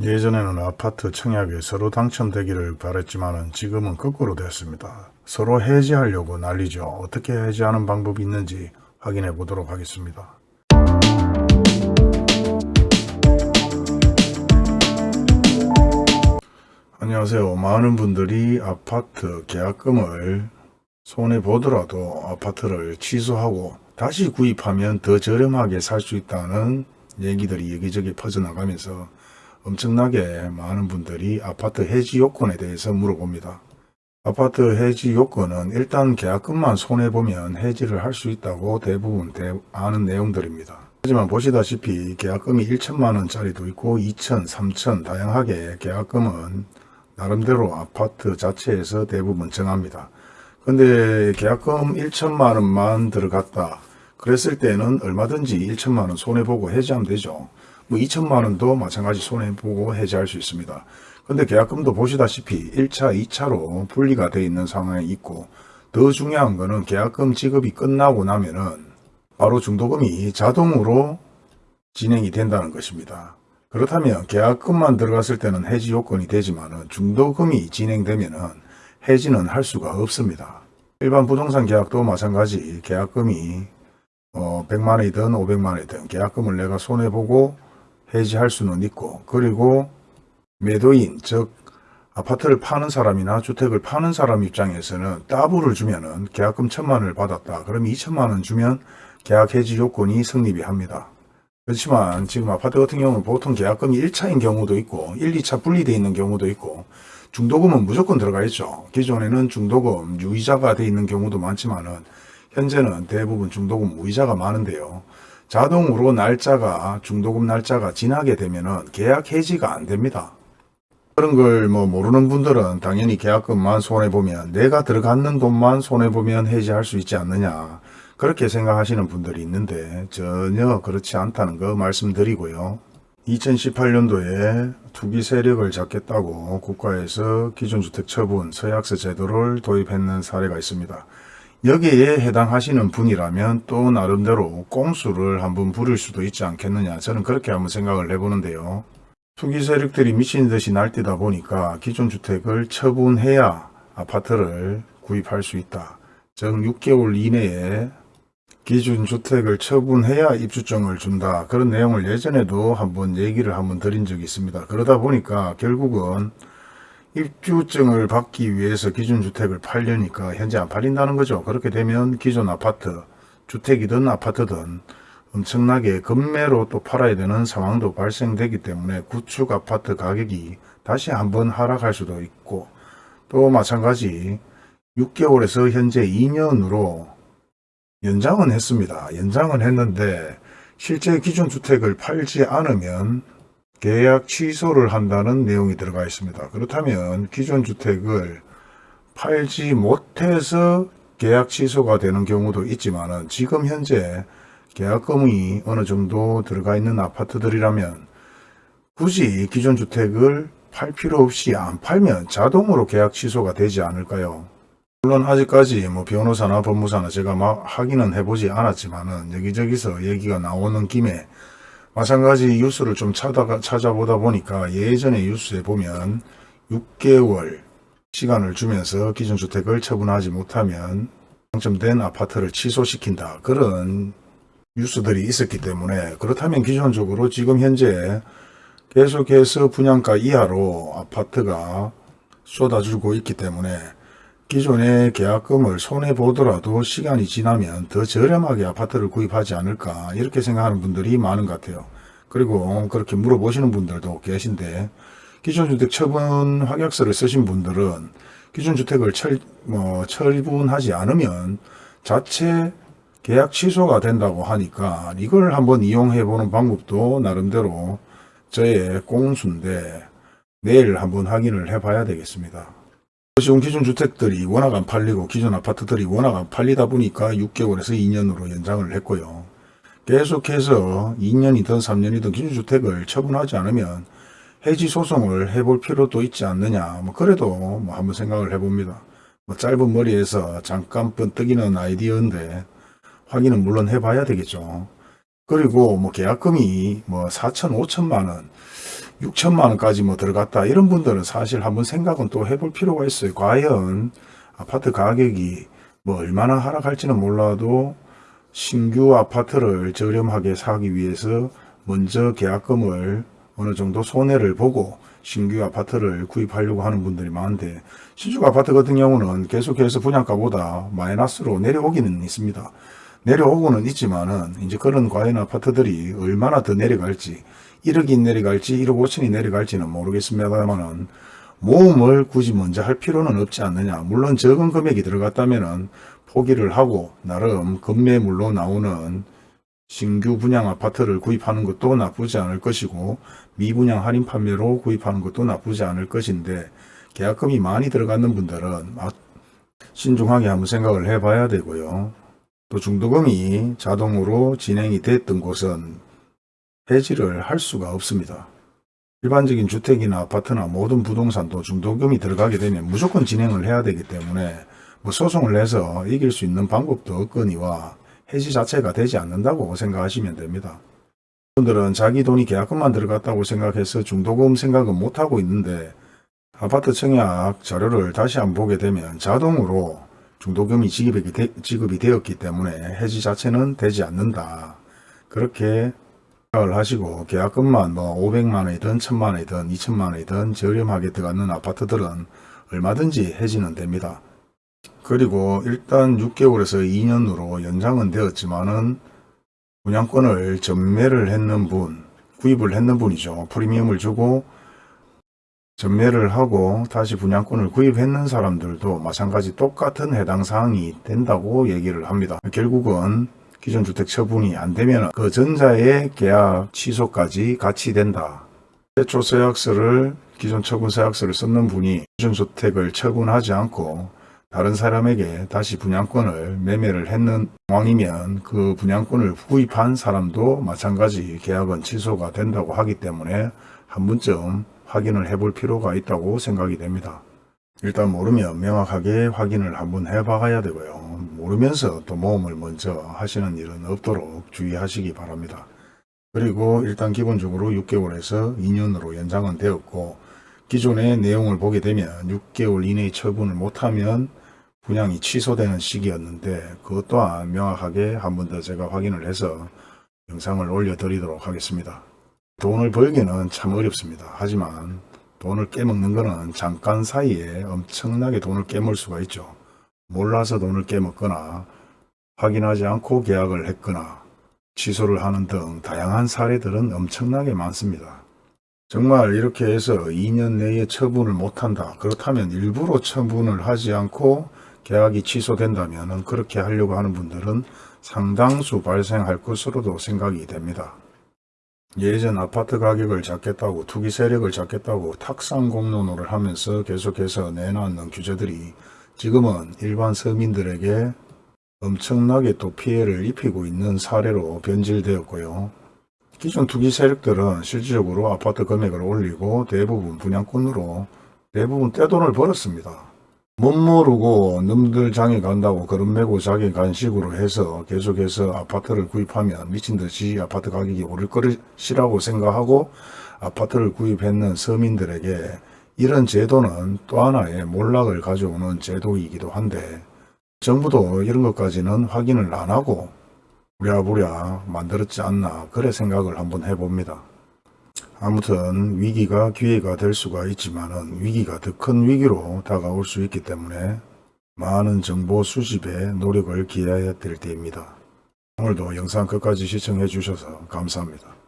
예전에는 아파트 청약에 서로 당첨되기를 바랬지만 지금은 거꾸로 됐습니다. 서로 해지하려고 난리죠. 어떻게 해지하는 방법이 있는지 확인해 보도록 하겠습니다. 안녕하세요. 많은 분들이 아파트 계약금을 손해보더라도 아파트를 취소하고 다시 구입하면 더 저렴하게 살 수 있다는 얘기들이 여기저기 퍼져나가면서 엄청나게 많은 분들이 아파트 해지 요건에 대해서 물어봅니다. 아파트 해지 요건은 일단 계약금만 손해보면 해지를 할 수 있다고 대부분 아는 내용들입니다. 하지만 보시다시피 계약금이 1천만 원짜리도 있고 2천, 3천 다양하게 계약금은 나름대로 아파트 자체에서 대부분 정합니다. 근데 계약금 1천만 원만 들어갔다. 그랬을 때는 얼마든지 1천만 원 손해보고 해지하면 되죠. 뭐 2천만 원도 마찬가지 손해보고 해지할 수 있습니다. 근데 계약금도 보시다시피 1차, 2차로 분리가 되어 있는 상황에 있고 더 중요한 거는 계약금 지급이 끝나고 나면은 바로 중도금이 자동으로 진행이 된다는 것입니다. 그렇다면 계약금만 들어갔을 때는 해지 요건이 되지만 중도금이 진행되면 해지는 할 수가 없습니다. 일반 부동산 계약도 마찬가지 계약금이 어 100만원이든 500만원이든 계약금을 내가 손해보고 해지할 수는 있고 그리고 매도인 즉 아파트를 파는 사람이나 주택을 파는 사람 입장에서는 따블을 주면 은 계약금 천만원을 받았다. 그럼 2천만원 주면 계약 해지 요건이 성립이 합니다. 그렇지만 지금 아파트 같은 경우는 보통 계약금이 1차인 경우도 있고 1, 2차 분리되어 있는 경우도 있고 중도금은 무조건 들어가 있죠. 기존에는 중도금 유의자가 되어 있는 경우도 많지만 은 현재는 대부분 중도금 무이자가 많은데요. 자동으로 날짜가 중도금 날짜가 지나게 되면은 계약 해지가 안 됩니다. 그런 걸 뭐 모르는 분들은 당연히 계약금만 손해보면 내가 들어갔는 돈만 손해보면 해지할 수 있지 않느냐 그렇게 생각하시는 분들이 있는데 전혀 그렇지 않다는 거 말씀드리고요. 2018년도에 투기 세력을 잡겠다고 국가에서 기존주택 처분 서약서 제도를 도입했는 사례가 있습니다. 여기에 해당하시는 분이라면 또 나름대로 꼼수를 한번 부릴 수도 있지 않겠느냐 저는 그렇게 한번 생각을 해보는데요. 투기 세력들이 미친 듯이 날뛰다 보니까 기존 주택을 처분해야 아파트를 구입할 수 있다. 즉 6개월 이내에 기준 주택을 처분해야 입주증을 준다. 그런 내용을 예전에도 한번 얘기를 한번 드린 적이 있습니다. 그러다 보니까 결국은 입주증을 받기 위해서 기준 주택을 팔려니까 현재 안 팔린다는 거죠. 그렇게 되면 기존 아파트, 주택이든 아파트든 엄청나게 급매로 또 팔아야 되는 상황도 발생되기 때문에 구축 아파트 가격이 다시 한번 하락할 수도 있고 또 마찬가지 6개월에서 현재 2년으로 연장은 했습니다. 연장은 했는데 실제 기존 주택을 팔지 않으면 계약 취소를 한다는 내용이 들어가 있습니다. 그렇다면 기존 주택을 팔지 못해서 계약 취소가 되는 경우도 있지만 지금 현재 계약금이 어느 정도 들어가 있는 아파트들이라면 굳이 기존 주택을 팔 필요 없이 안 팔면 자동으로 계약 취소가 되지 않을까요? 물론 아직까지 뭐 변호사나 법무사나 제가 막 확인은 해보지 않았지만 은 여기저기서 얘기가 나오는 김에 마찬가지 뉴스를 좀 찾아가, 찾아보다 보니까 예전에 뉴스에 보면 6개월 시간을 주면서 기존주택을 처분하지 못하면 당첨된 아파트를 취소시킨다. 그런 뉴스들이 있었기 때문에 그렇다면 기존적으로 지금 현재 계속해서 분양가 이하로 아파트가 쏟아지고 있기 때문에 기존의 계약금을 손해보더라도 시간이 지나면 더 저렴하게 아파트를 구입하지 않을까 이렇게 생각하는 분들이 많은 것 같아요. 그리고 그렇게 물어보시는 분들도 계신데 기존주택 처분 확약서를 쓰신 분들은 기존주택을 철, 뭐, 철분하지 않으면 자체 계약 취소가 된다고 하니까 이걸 한번 이용해 보는 방법도 나름대로 저의 꽁수인데 내일 한번 확인을 해 봐야 되겠습니다. 지금 기존 주택들이 워낙 안 팔리고 기존 아파트들이 워낙 안 팔리다 보니까 6개월에서 2년으로 연장을 했고요. 계속해서 2년이든 3년이든 기존 주택을 처분하지 않으면 해지 소송을 해볼 필요도 있지 않느냐 뭐 그래도 뭐 한번 생각을 해봅니다. 뭐 짧은 머리에서 잠깐 번뜩이는 아이디어인데 확인은 물론 해봐야 되겠죠. 그리고 뭐 계약금이 뭐 4천 5천만 원 6천만 원까지 뭐 들어갔다 이런 분들은 사실 한번 생각은 또 해볼 필요가 있어요. 과연 아파트 가격이 뭐 얼마나 하락할지는 몰라도 신규 아파트를 저렴하게 사기 위해서 먼저 계약금을 어느 정도 손해를 보고 신규 아파트를 구입하려고 하는 분들이 많은데 신축 아파트 같은 경우는 계속해서 분양가보다 마이너스로 내려오기는 있습니다. 내려오고는 있지만 은 이제 그런 과연 아파트들이 얼마나 더 내려갈지 1억이 내려갈지 1억 5천이 내려갈지는 모르겠습니다만은 모험을 굳이 먼저 할 필요는 없지 않느냐. 물론 적은 금액이 들어갔다면은 포기를 하고 나름 급매물로 나오는 신규 분양 아파트를 구입하는 것도 나쁘지 않을 것이고 미분양 할인 판매로 구입하는 것도 나쁘지 않을 것인데 계약금이 많이 들어가는 분들은 아, 신중하게 한번 생각을 해봐야 되고요. 또 중도금이 자동으로 진행이 됐던 곳은 해지를 할 수가 없습니다. 일반적인 주택이나 아파트나 모든 부동산도 중도금이 들어가게 되면 무조건 진행을 해야 되기 때문에 뭐 소송을 해서 이길 수 있는 방법도 없거니와 해지 자체가 되지 않는다고 생각하시면 됩니다. 분들은 자기 돈이 계약금만 들어갔다고 생각해서 중도금 생각은 못하고 있는데 아파트 청약 자료를 다시 한번 보게 되면 자동으로 중도금이 지급이, 되, 지급이 되었기 때문에 해지 자체는 되지 않는다. 그렇게 생각을 하시고 계약금만 뭐 500만원이든 1000만원이든 2000만원이든 저렴하게 들어가는 아파트들은 얼마든지 해지는 됩니다. 그리고 일단 6개월에서 2년으로 연장은 되었지만은 분양권을 전매를 했는 분, 구입을 했는 분이죠. 프리미엄을 주고 전매를 하고 다시 분양권을 구입했는 사람들도 마찬가지 똑같은 해당 사항이 된다고 얘기를 합니다. 결국은 기존 주택 처분이 안 되면 그 전자의 계약 취소까지 같이 된다. 최초 서약서를 기존 처분 서약서를 썼는 분이 기존 주택을 처분하지 않고 다른 사람에게 다시 분양권을 매매를 했는 상황이면 그 분양권을 구입한 사람도 마찬가지 계약은 취소가 된다고 하기 때문에 한 번쯤 확인을 해볼 필요가 있다고 생각이 됩니다. 일단 모르면 명확하게 확인을 한번 해 봐야 되고요. 모르면서 또 모험을 먼저 하시는 일은 없도록 주의하시기 바랍니다. 그리고 일단 기본적으로 6개월에서 2년으로 연장은 되었고 기존의 내용을 보게 되면 6개월 이내에 처분을 못하면 분양이 취소되는 시기였는데 그것 또한 명확하게 한 번 더 제가 확인을 해서 영상을 올려드리도록 하겠습니다. 돈을 벌기는 참 어렵습니다. 하지만 돈을 깨먹는 것은 잠깐 사이에 엄청나게 돈을 깨물 수가 있죠. 몰라서 돈을 깨먹거나 확인하지 않고 계약을 했거나 취소를 하는 등 다양한 사례들은 엄청나게 많습니다. 정말 이렇게 해서 2년 내에 처분을 못한다. 그렇다면 일부러 처분을 하지 않고 계약이 취소된다면 그렇게 하려고 하는 분들은 상당수 발생할 것으로도 생각이 됩니다. 예전 아파트 가격을 잡겠다고 투기 세력을 잡겠다고 탁상 공론호를 하면서 계속해서 내놨는 규제들이 지금은 일반 서민들에게 엄청나게 또 피해를 입히고 있는 사례로 변질되었고요. 기존 투기 세력들은 실질적으로 아파트 금액을 올리고 대부분 분양권으로 대부분 떼돈을 벌었습니다. 못 모르고 놈들 장에 간다고 그런 메고 자기 간 식으로 해서 계속해서 아파트를 구입하면 미친듯이 아파트 가격이 오를 것이라고 생각하고 아파트를 구입했는 서민들에게 이런 제도는 또 하나의 몰락을 가져오는 제도이기도 한데 정부도 이런 것까지는 확인을 안 하고 부랴부랴 만들었지 않나 그래 생각을 한번 해봅니다. 아무튼 위기가 기회가 될 수가 있지만 위기가 더 큰 위기로 다가올 수 있기 때문에 많은 정보 수집에 노력을 기해야 될 때입니다. 오늘도 영상 끝까지 시청해 주셔서 감사합니다.